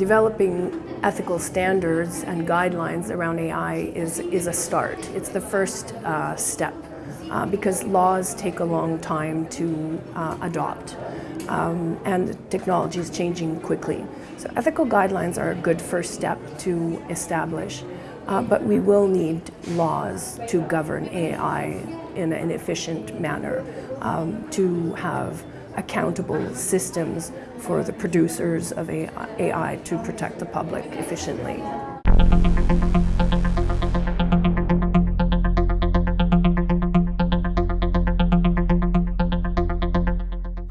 developing ethical standards and guidelines around AI is, is a start. It's the first uh, step uh, because laws take a long time to uh, adopt um, and technology is changing quickly. So ethical guidelines are a good first step to establish, uh, but we will need laws to govern AI in an efficient manner um, to have accountable systems for the producers of AI to protect the public efficiently.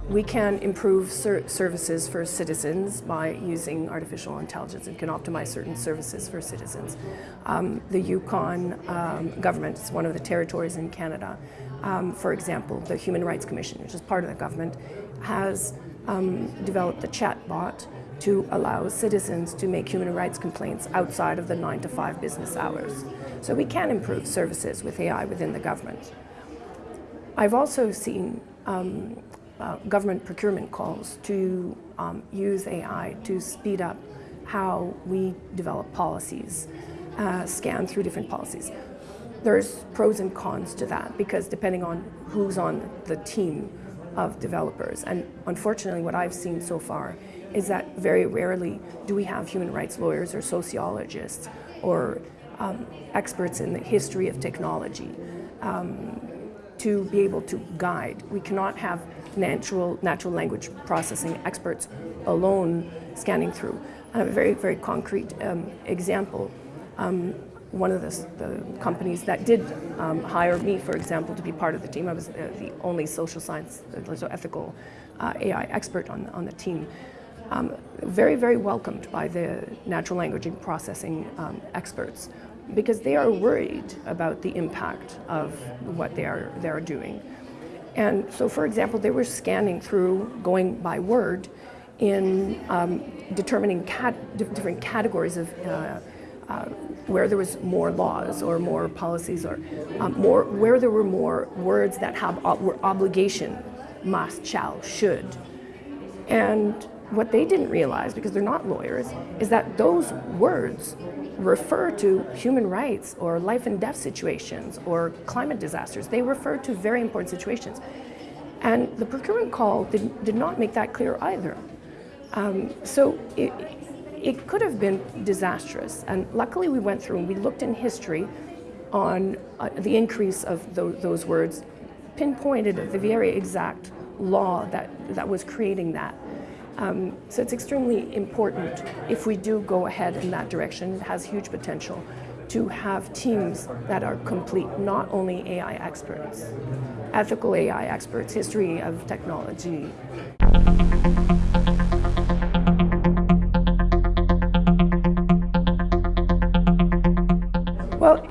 We can improve ser services for citizens by using artificial intelligence and can optimize certain services for citizens. Um, the Yukon um, government is one of the territories in Canada. Um, for example, the Human Rights Commission, which is part of the government, has um, developed a chatbot to allow citizens to make human rights complaints outside of the 9 to 5 business hours. So we can improve services with AI within the government. I've also seen um, uh, government procurement calls to um, use AI to speed up how we develop policies, uh, scan through different policies. There's pros and cons to that because depending on who's on the team of developers, and unfortunately what I've seen so far is that very rarely do we have human rights lawyers or sociologists or um, experts in the history of technology um, to be able to guide. We cannot have natural, natural language processing experts alone scanning through. Have a very, very concrete um, example. One of the, the, companies that did um, hire me, for example, to be part of the team, I was uh, the only social science, so ethical uh, AI expert on, on the team. Um, very, very welcomed by the natural language processing um, experts because they are worried about the impact of what they are, they are doing. And so, for example, they were scanning through, going by word, in um, determining cat different categories of uh, uh, where there was more laws or more policies or um, more where there were more words that have were obligation, must, shall, should. And what they didn't realize, because they're not lawyers, is that those words refer to human rights or life and death situations or climate disasters. They refer to very important situations. And the procurement call did, did not make that clear either. Um, so it, it could have been disastrous. And luckily we went through and we looked in history on uh, the increase of those, those words, pinpointed at the very exact law that, that was creating that. Um, so it's extremely important if we do go ahead in that direction. It has huge potential to have teams that are complete, not only AI experts, ethical AI experts, history of technology.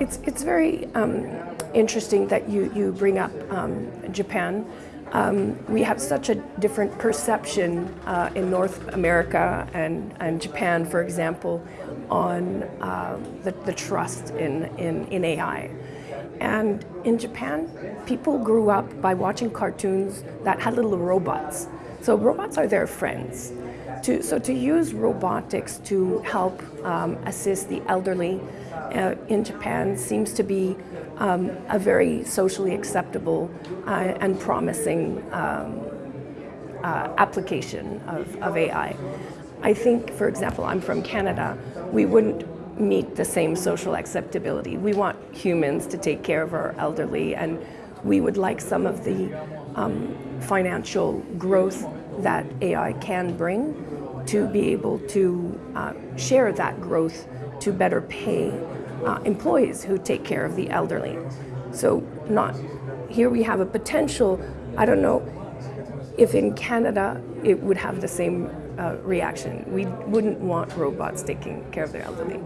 It's, it's very um, interesting that you, you bring up um, Japan um, we have such a different perception uh, in North America and, and Japan, for example, on uh, the, the trust in, in, in AI. And in Japan, people grew up by watching cartoons that had little robots. So robots are their friends. To, so to use robotics to help um, assist the elderly uh, in Japan seems to be um, a very socially acceptable uh, and promising um, uh, application of, of AI. I think, for example, I'm from Canada, we wouldn't meet the same social acceptability. We want humans to take care of our elderly and we would like some of the um, financial growth that AI can bring to be able to uh, share that growth to better pay uh, employees who take care of the elderly. So not, here we have a potential, I don't know if in Canada it would have the same uh, reaction. We wouldn't want robots taking care of their elderly.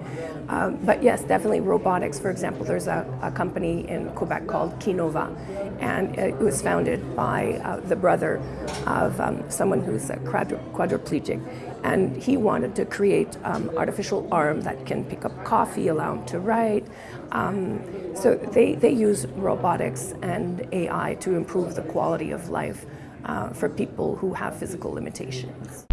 Um, but yes, definitely robotics. For example, there's a, a company in Quebec called Kinova, and it was founded by uh, the brother of um, someone who's a quadriplegic. And he wanted to create um, artificial arm that can pick up coffee, allow him to write. Um, so they, they use robotics and AI to improve the quality of life uh, for people who have physical limitations.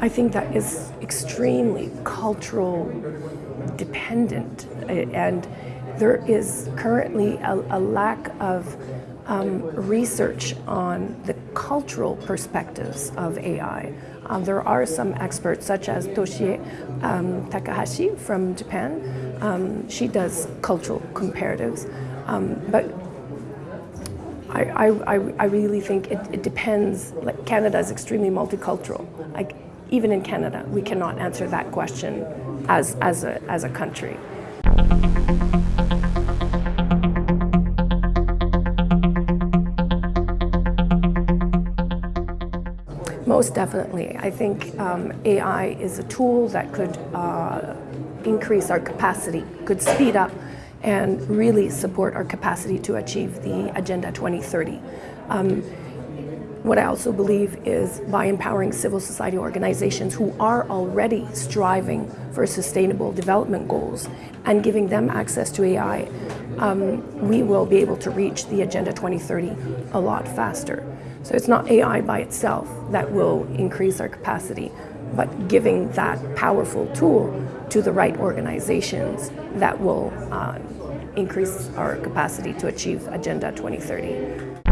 I think that is extremely cultural dependent eh, and there is currently a, a lack of um, research on the cultural perspectives of AI. Um, there are some experts, such as Toshie um, Takahashi from Japan. Um, she does cultural comparatives, um, but I, I, I really think it, it, depends. Like Canada is extremely multicultural. Like even in Canada, we cannot answer that question as, as, a, as a country. Most definitely. I think um, AI is a tool that could uh, increase our capacity, could speed up and really support our capacity to achieve the Agenda 2030. Um, what I also believe is by empowering civil society organizations who are already striving for sustainable development goals and giving them access to AI, um, we will be able to reach the Agenda 2030 a lot faster. So it's not AI by itself that will increase our capacity, but giving that powerful tool to the right organizations that will uh, increase our capacity to achieve Agenda 2030.